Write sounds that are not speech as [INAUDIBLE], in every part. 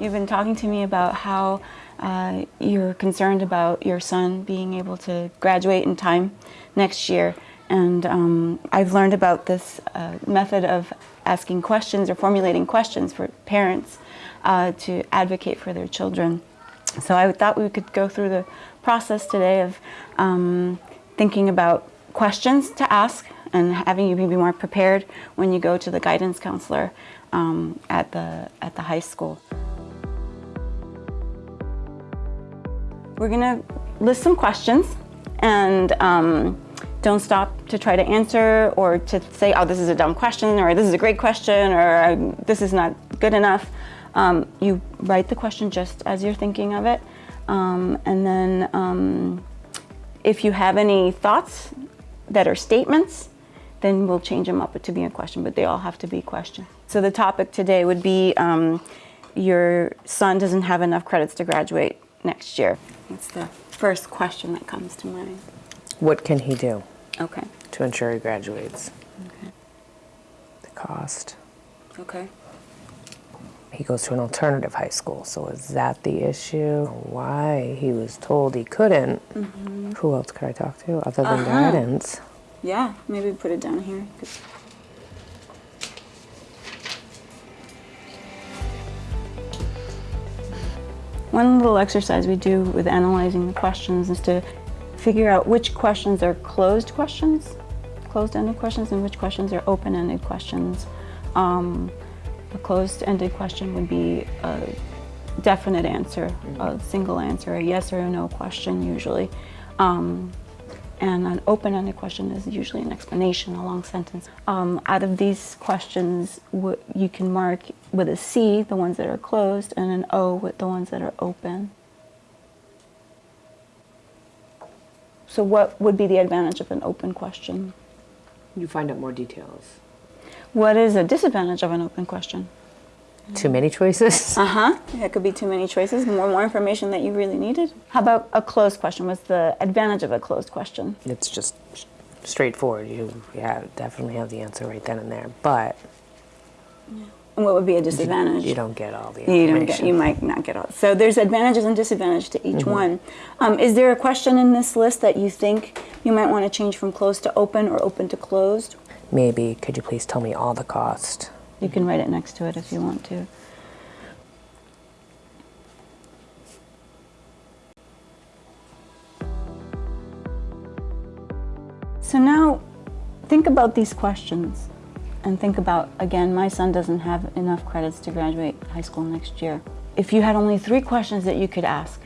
You've been talking to me about how uh, you're concerned about your son being able to graduate in time next year. And um, I've learned about this uh, method of asking questions or formulating questions for parents uh, to advocate for their children. So I thought we could go through the process today of um, thinking about questions to ask and having you be more prepared when you go to the guidance counselor um, at, the, at the high school. We're gonna list some questions and um, don't stop to try to answer or to say, oh, this is a dumb question or this is a great question or this is not good enough. Um, you write the question just as you're thinking of it. Um, and then um, if you have any thoughts that are statements, then we'll change them up to be a question, but they all have to be questions. So the topic today would be um, your son doesn't have enough credits to graduate next year. That's the first question that comes to mind. What can he do Okay. to ensure he graduates? Okay. The cost. Okay. He goes to an alternative high school, so is that the issue? Why he was told he couldn't? Who else could I talk to other than Mm-hmm. Uh-huh. guidance? Yeah, maybe put it down here. One little exercise we do with analyzing the questions is to figure out which questions are closed questions, closed-ended questions, and which questions are open-ended questions. Um, a closed-ended question would be a definite answer, a single answer, a yes or a no question usually. Um, and an open-ended question is usually an explanation, a long sentence. Um, out of these questions, you can mark with a C the ones that are closed and an O with the ones that are open. So what would be the advantage of an open question? You find out more details. What is a disadvantage of an open question? Too many choices? [LAUGHS] Uh-huh. It could be too many choices, more more information that you really needed. How about a closed question? What's the advantage of a closed question? It's just straightforward. You yeah, definitely have the answer right then and there, but And what would be a disadvantage? you don't get all the You don't get. You might not get all. So there's advantages and disadvantages to each one. Um, is there a question in this list that you think you might want to change from closed to open or open to closed? Maybe, could you please tell me all the cost? You can write it next to it if you want to. So now think about these questions and think about, again, my son doesn't have enough credits to graduate high school next year. If you had only three questions that you could ask,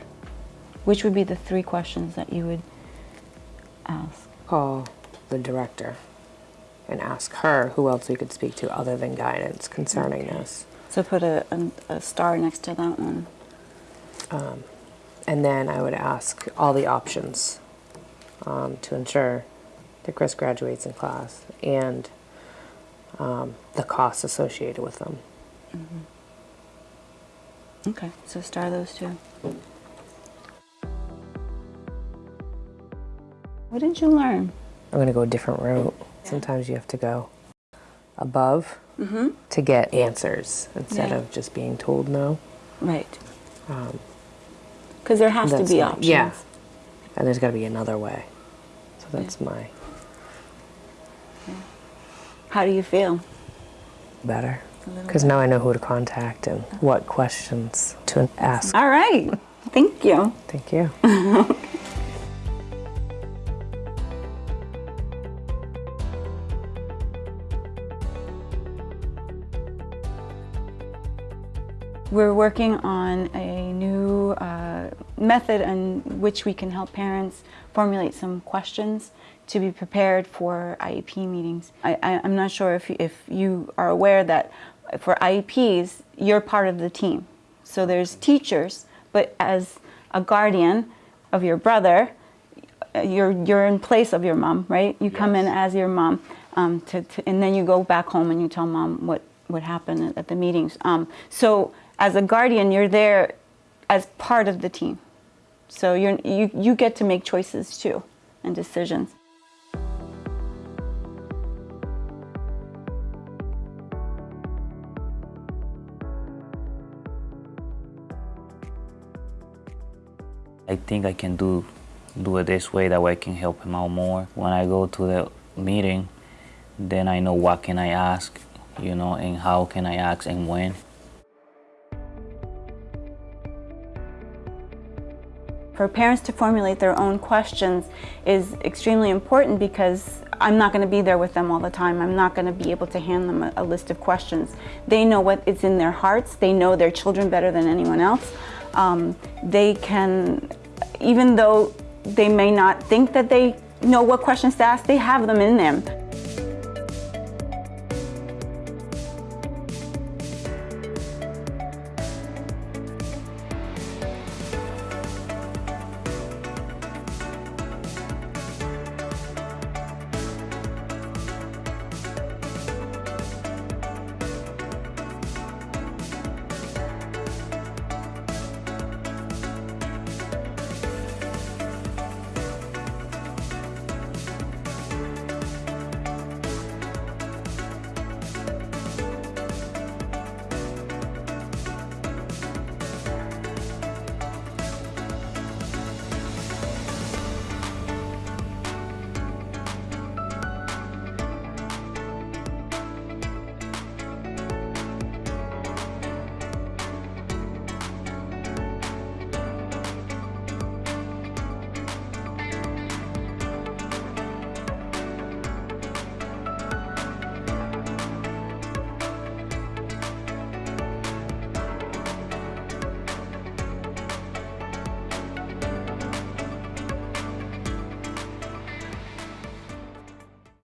which would be the three questions that you would ask? Call the director and ask her who else we could speak to other than guidance concerning this. So put a, a, a star next to that one. And then I would ask all the options um, to ensure that Chris graduates in class and um, the costs associated with them. Okay, so star those two. What did you learn? I'm going to go a different route. Sometimes you have to go above mm-hmm. to get answers instead Yeah. of just being told no. Right. Um, because there has to be my- options. Yeah. And there's got to be another way. So that's my How do you feel? better. Because now I know who to contact and what questions to ask. All right. Thank you. Thank you. [LAUGHS] We're working on a new uh, method in which we can help parents formulate some questions to be prepared for IEP meetings. I, I, I'm not sure if, if you are aware that for IEPs, you're part of the team. So there's teachers, but as a guardian of your brother, you're, you're in place of your mom, right? You come in as your mom, um, to, to, and then you go back home and you tell mom what, what happened at, at the meetings. Um, so as a guardian, you're there as part of the team. So you're, you, you get to make choices too and decisions. I think I can do do it this way. That way I can help him out more. When I go to the meeting, then I know what can I ask, you know, and how can I ask and when. For parents to formulate their own questions is extremely important because I'm not going to be there with them all the time. I'm not going to be able to hand them a, a list of questions. They know what is in their hearts. They know their children better than anyone else. Um, they can, even though they may not think that they know what questions to ask, they have them in them.